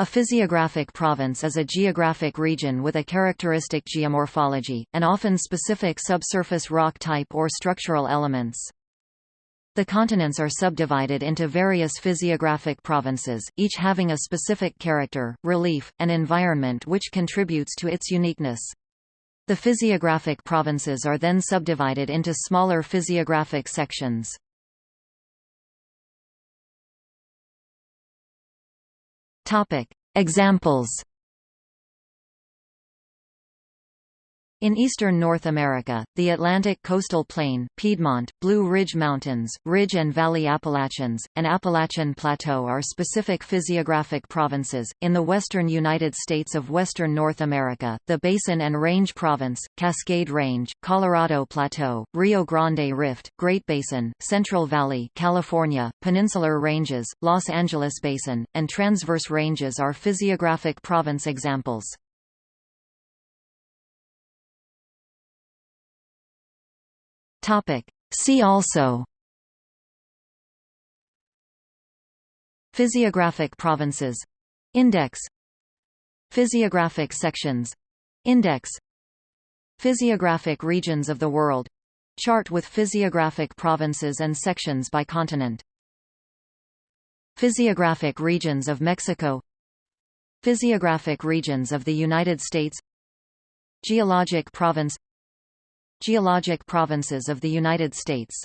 A physiographic province is a geographic region with a characteristic geomorphology, and often specific subsurface rock type or structural elements. The continents are subdivided into various physiographic provinces, each having a specific character, relief, and environment which contributes to its uniqueness. The physiographic provinces are then subdivided into smaller physiographic sections. Topic: Examples. In eastern North America, the Atlantic coastal plain, Piedmont, Blue Ridge Mountains, Ridge and Valley Appalachians, and Appalachian Plateau are specific physiographic provinces. In the western United States of western North America, the Basin and Range Province, Cascade Range, Colorado Plateau, Rio Grande Rift, Great Basin, Central Valley, California, Peninsular Ranges, Los Angeles Basin, and Transverse Ranges are physiographic province examples. Topic. See also Physiographic provinces. Index. Physiographic sections. Index. Physiographic regions of the world. Chart with physiographic provinces and sections by continent. Physiographic regions of Mexico. Physiographic regions of the United States. Geologic province Geologic provinces of the United States